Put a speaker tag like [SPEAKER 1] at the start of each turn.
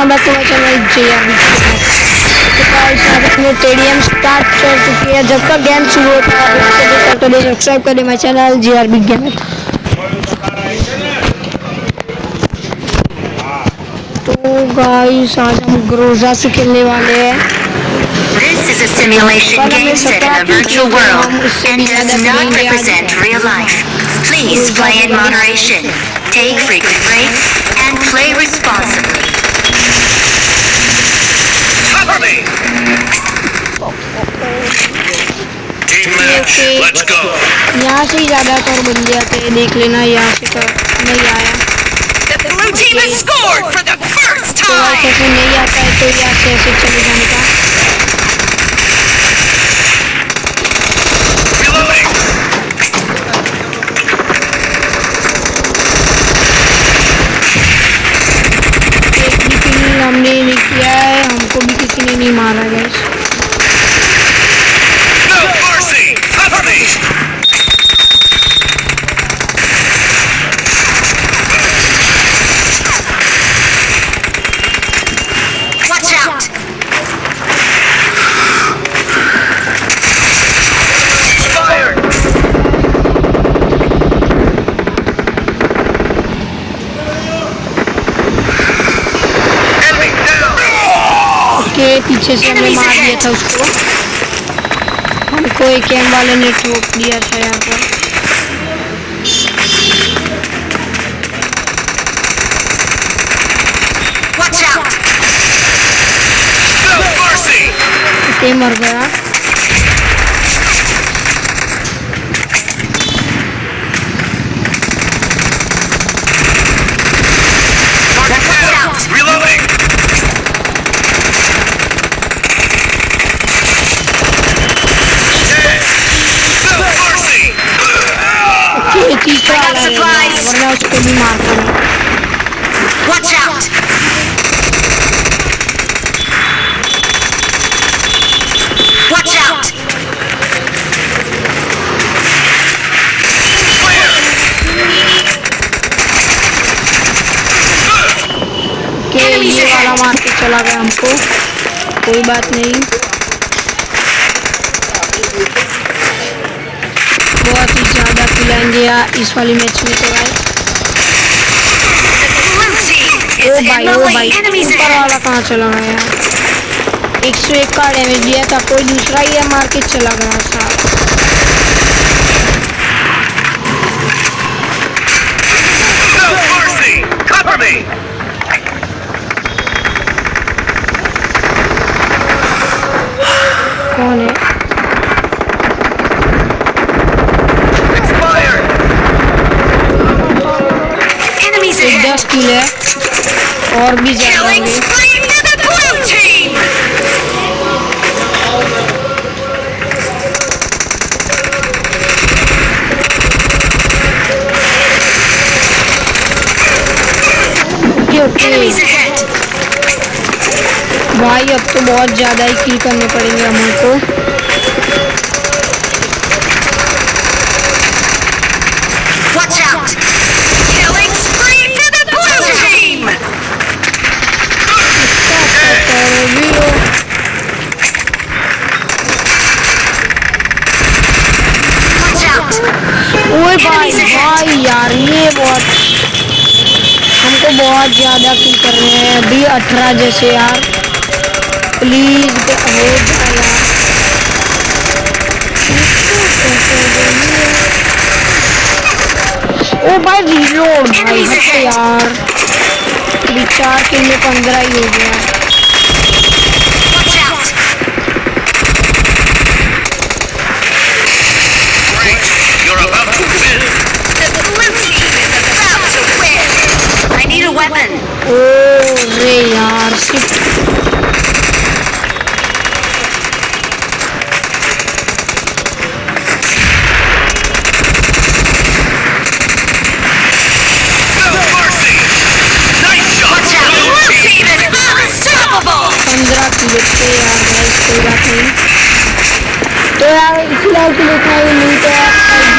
[SPEAKER 1] Welcome back to my channel J R तो guys आज अपने टेडियम स्टार्ट कर चुकी है जब तक गेम शुरू होता है देख सब्सक्राइब करें my channel J R B gamer तो गाइस आज हम ग्रोजा से खेलने वाले हैं
[SPEAKER 2] This is a simulation game set in a virtual world and does not represent real life. Please play in moderation, take frequent breaks,
[SPEAKER 1] यहाँ से ही ज़्यादातर बन गया थे देख लेना यहाँ से तो नहीं आया। तो, तो नहीं आता है तो यार पीछे से हमने मार दिया था उसको। हमको एक एम वाले ने ठोक दिया था यहाँ पर। मर गया।
[SPEAKER 2] Supplies.
[SPEAKER 1] वरना उसको भी मारता मैं
[SPEAKER 2] Watch out! Watch out!
[SPEAKER 1] के ये वाला मार के चला गया हमको कोई बात नहीं बहुत ही या इस वाली मैच में तो भाई। ओ भाई ओ भाई ऊपर वाला कहाँ चला गया? यार एक सौ एक का डैमेज दिया था कोई दूसरा ही है मार्केट के चला गया साहब
[SPEAKER 2] blue team.
[SPEAKER 1] Okay okay
[SPEAKER 2] Enemies ahead.
[SPEAKER 1] भाई अब तो बहुत ज़्यादा ही किल करने पड़ेंगे हमको
[SPEAKER 2] Watch out. Killing spree for the blue team.
[SPEAKER 1] और भी हो
[SPEAKER 2] Watch out.
[SPEAKER 1] ओए भाई भाई यार ये बहुत हमको बहुत ज़्यादा किल रहे हैं अभी अठारह जैसे यार। प्लीज़ हो जाए यार ओ भाई रीलोड भाई यार। किल में पंद्रह ही हो गया। किलो थे यार गाइस कोई बात नहीं तो यार फ़िलहाल के लिए इतना ही मिलते हैं